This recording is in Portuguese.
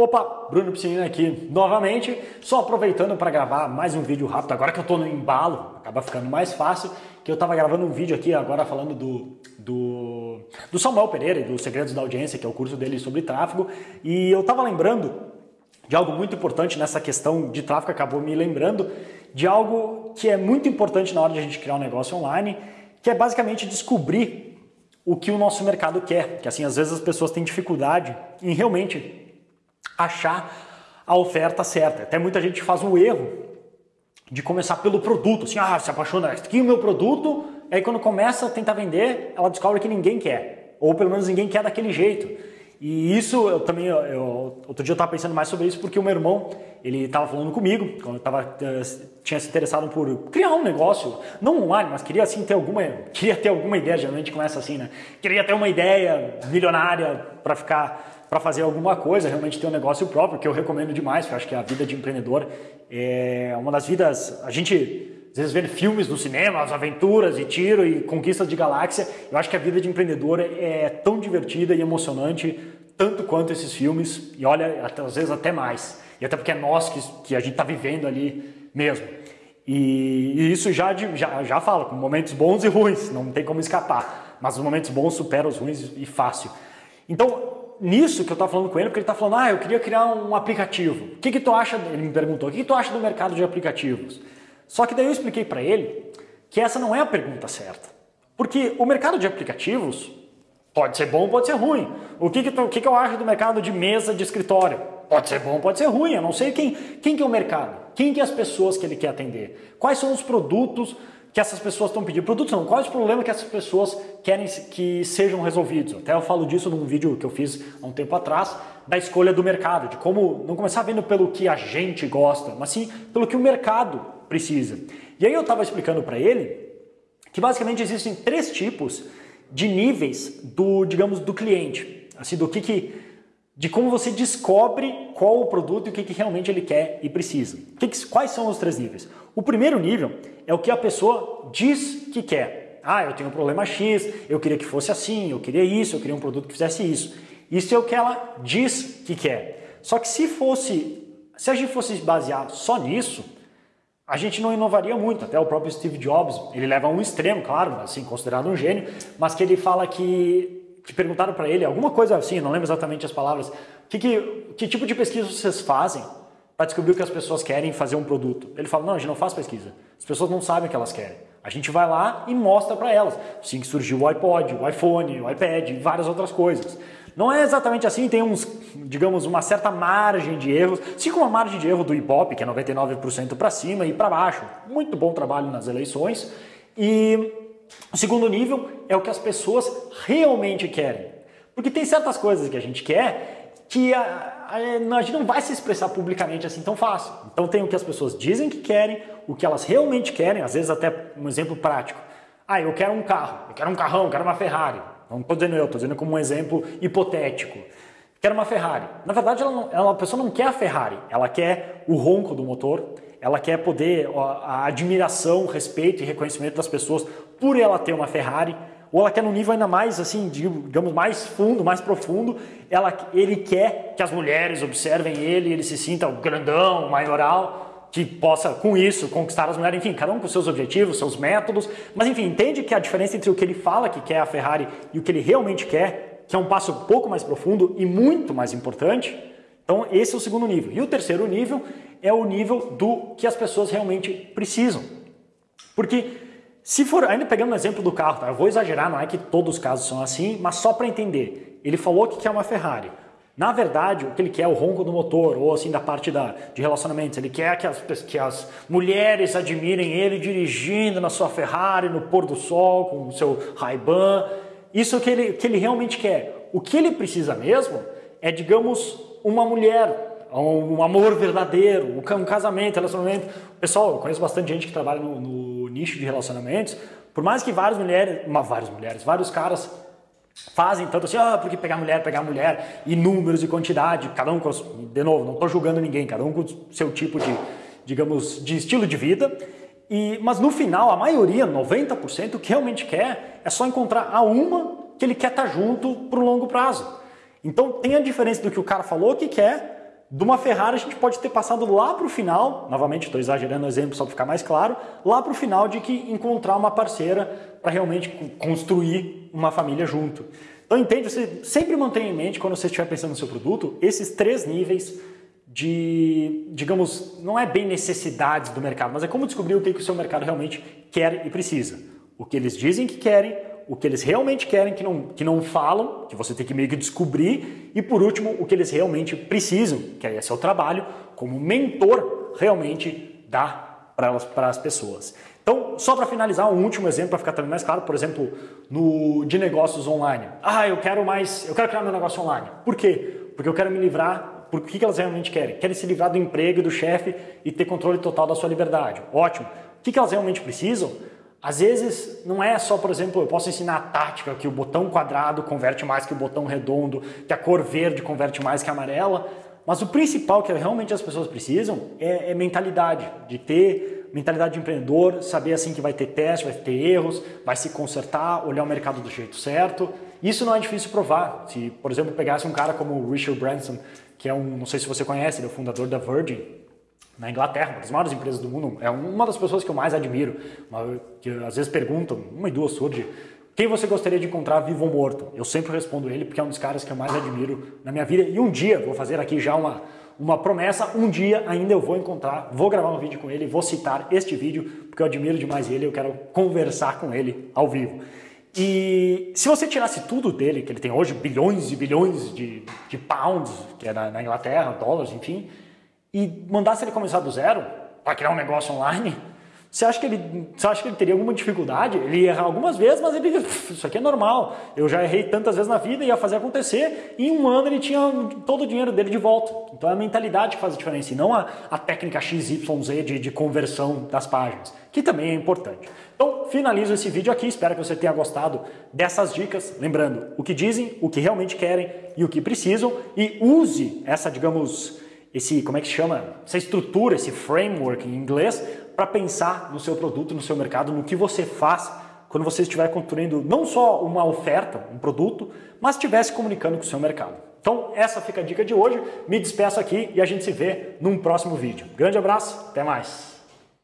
Opa, Bruno Piscinina aqui novamente, só aproveitando para gravar mais um vídeo rápido, agora que eu estou no embalo, acaba ficando mais fácil, que eu estava gravando um vídeo aqui agora falando do, do, do Samuel Pereira e dos Segredos da Audiência, que é o curso dele sobre tráfego, e eu estava lembrando de algo muito importante nessa questão de tráfego, acabou me lembrando de algo que é muito importante na hora de a gente criar um negócio online, que é basicamente descobrir o que o nosso mercado quer, que assim, às vezes as pessoas têm dificuldade em realmente achar a oferta certa. Até muita gente faz o erro de começar pelo produto, assim, ah, se apaixona, aqui é o meu produto, aí quando começa a tentar vender, ela descobre que ninguém quer, ou pelo menos ninguém quer daquele jeito. E isso eu também, eu, outro dia eu estava pensando mais sobre isso porque o meu irmão, ele estava falando comigo, quando eu tava, eh, tinha se interessado por criar um negócio, não online, mas queria assim ter alguma, queria ter alguma ideia, geralmente começa assim, né? Queria ter uma ideia milionária para ficar para fazer alguma coisa, realmente ter um negócio próprio, que eu recomendo demais, porque eu acho que a vida de empreendedor é uma das vidas. A gente às vezes vê filmes no cinema, as aventuras e tiro e conquistas de galáxia. Eu acho que a vida de empreendedor é tão divertida e emocionante, tanto quanto esses filmes, e olha, até, às vezes até mais. E até porque é nós que, que a gente está vivendo ali mesmo. E, e isso já, já, já fala, com momentos bons e ruins, não tem como escapar. Mas os momentos bons superam os ruins e fácil. Então, nisso que eu estava falando com ele, porque ele está falando, ah, eu queria criar um aplicativo. O que, que tu acha? Ele me perguntou, o que, que tu acha do mercado de aplicativos? Só que daí eu expliquei para ele que essa não é a pergunta certa. Porque o mercado de aplicativos pode ser bom, pode ser ruim. O que, que, tu, o que, que eu acho do mercado de mesa de escritório? Pode ser bom, pode ser ruim. Eu não sei quem, quem que é o mercado, quem que é as pessoas que ele quer atender, quais são os produtos que essas pessoas estão pedindo. Produtos não, quais os problemas que essas pessoas querem que sejam resolvidos. Até eu falo disso num vídeo que eu fiz há um tempo atrás, da escolha do mercado, de como não começar vendo pelo que a gente gosta, mas sim pelo que o mercado precisa. E aí eu estava explicando para ele que basicamente existem três tipos de níveis do, digamos, do cliente. Assim, do que, que de como você descobre qual o produto e o que, que realmente ele quer e precisa. Que que, quais são os três níveis? O primeiro nível é o que a pessoa diz que quer. Ah, eu tenho um problema X, eu queria que fosse assim, eu queria isso, eu queria um produto que fizesse isso. Isso é o que ela diz que quer. Só que se fosse, se a gente fosse basear só nisso, a gente não inovaria muito. Até o próprio Steve Jobs, ele leva a um extremo, claro, assim, considerado um gênio, mas que ele fala que que perguntaram para ele alguma coisa assim, não lembro exatamente as palavras, que, que, que tipo de pesquisa vocês fazem para descobrir o que as pessoas querem fazer um produto? Ele fala, não, a gente não faz pesquisa. As pessoas não sabem o que elas querem. A gente vai lá e mostra para elas. Assim que surgiu o iPod, o iPhone, o iPad e várias outras coisas. Não é exatamente assim, tem uns, digamos, uma certa margem de erros, assim como a margem de erro do Ibope, que é 99% para cima e para baixo. Muito bom trabalho nas eleições. E o segundo nível é o que as pessoas realmente querem. Porque tem certas coisas que a gente quer que a, a, a, gente não vai se expressar publicamente assim tão fácil. Então tem o que as pessoas dizem que querem, o que elas realmente querem, às vezes até um exemplo prático. Ah, eu quero um carro, eu quero um carrão, eu quero uma Ferrari. Não estou dizendo eu, estou dizendo como um exemplo hipotético. Quero uma Ferrari. Na verdade, ela não, ela, a pessoa não quer a Ferrari, ela quer o ronco do motor, ela quer poder, a admiração, respeito e reconhecimento das pessoas por ela ter uma Ferrari, ou ela quer num nível ainda mais, assim, digamos, mais fundo, mais profundo, ela, ele quer que as mulheres observem ele, ele se sinta grandão, maioral, que possa, com isso, conquistar as mulheres, enfim, cada um com seus objetivos, seus métodos, mas enfim, entende que a diferença entre o que ele fala que quer a Ferrari e o que ele realmente quer, que é um passo um pouco mais profundo e muito mais importante, então esse é o segundo nível. E o terceiro nível é o nível do que as pessoas realmente precisam. Porque se for, ainda pegando o exemplo do carro, tá? eu vou exagerar, não é que todos os casos são assim, mas só para entender. Ele falou que quer uma Ferrari. Na verdade, o que ele quer é o ronco do motor, ou assim da parte da, de relacionamentos. Ele quer que as, que as mulheres admirem ele dirigindo na sua Ferrari, no pôr do sol, com o seu Ray-Ban. Isso que ele, que ele realmente quer. O que ele precisa mesmo é, digamos, uma mulher um amor verdadeiro, um casamento, relacionamento. Pessoal, eu conheço bastante gente que trabalha no, no nicho de relacionamentos. Por mais que várias mulheres, uma, várias mulheres, vários caras fazem tanto assim, ah, porque pegar mulher, pegar mulher, e números e quantidade, cada um com, de novo, não estou julgando ninguém, cada um com o seu tipo de, digamos, de estilo de vida. E, mas no final, a maioria, 90%, o que realmente quer é só encontrar a uma que ele quer estar tá junto por um longo prazo. Então tem a diferença do que o cara falou que quer de uma Ferrari a gente pode ter passado lá para o final, novamente estou exagerando o exemplo só para ficar mais claro, lá para o final de que encontrar uma parceira para realmente construir uma família junto. Então entende, você sempre mantenha em mente quando você estiver pensando no seu produto esses três níveis de, digamos, não é bem necessidades do mercado, mas é como descobrir o que, que o seu mercado realmente quer e precisa. O que eles dizem que querem, o que eles realmente querem que não, que não falam, que você tem que meio que descobrir, e por último, o que eles realmente precisam, que aí é seu trabalho como mentor realmente dá para as pessoas. Então, só para finalizar, um último exemplo para ficar também mais claro, por exemplo, no de negócios online. Ah, eu quero mais, eu quero criar meu negócio online. Por quê? Porque eu quero me livrar por que elas realmente querem? Querem se livrar do emprego e do chefe e ter controle total da sua liberdade. Ótimo. O que elas realmente precisam? Às vezes não é só, por exemplo, eu posso ensinar a tática que o botão quadrado converte mais que o botão redondo, que a cor verde converte mais que a amarela, mas o principal que realmente as pessoas precisam é, é mentalidade, de ter mentalidade de empreendedor, saber assim que vai ter teste, vai ter erros, vai se consertar, olhar o mercado do jeito certo. Isso não é difícil provar. Se, por exemplo, pegasse um cara como o Richard Branson, que é um, não sei se você conhece, ele é o fundador da Virgin, na Inglaterra, uma das maiores empresas do mundo, é uma das pessoas que eu mais admiro, que às vezes perguntam, uma e duas surge, quem você gostaria de encontrar vivo ou morto? Eu sempre respondo ele porque é um dos caras que eu mais admiro na minha vida e um dia, vou fazer aqui já uma, uma promessa, um dia ainda eu vou encontrar, vou gravar um vídeo com ele, vou citar este vídeo porque eu admiro demais ele, eu quero conversar com ele ao vivo. E se você tirasse tudo dele, que ele tem hoje bilhões e bilhões de, de pounds, que é na, na Inglaterra, dólares, enfim, e mandasse ele começar do zero para criar um negócio online, você acha, que ele, você acha que ele teria alguma dificuldade? Ele ia errar algumas vezes, mas ele isso aqui é normal. Eu já errei tantas vezes na vida, ia fazer acontecer. E em um ano ele tinha todo o dinheiro dele de volta. Então é a mentalidade que faz a diferença, e não a, a técnica XYZ de, de conversão das páginas, que também é importante. Então finalizo esse vídeo aqui, espero que você tenha gostado dessas dicas. Lembrando, o que dizem, o que realmente querem e o que precisam. E use essa, digamos, esse, como é que chama? Essa estrutura, esse framework em inglês, para pensar no seu produto, no seu mercado, no que você faz quando você estiver construindo não só uma oferta, um produto, mas estiver se comunicando com o seu mercado. Então, essa fica a dica de hoje. Me despeço aqui e a gente se vê num próximo vídeo. Grande abraço, até mais!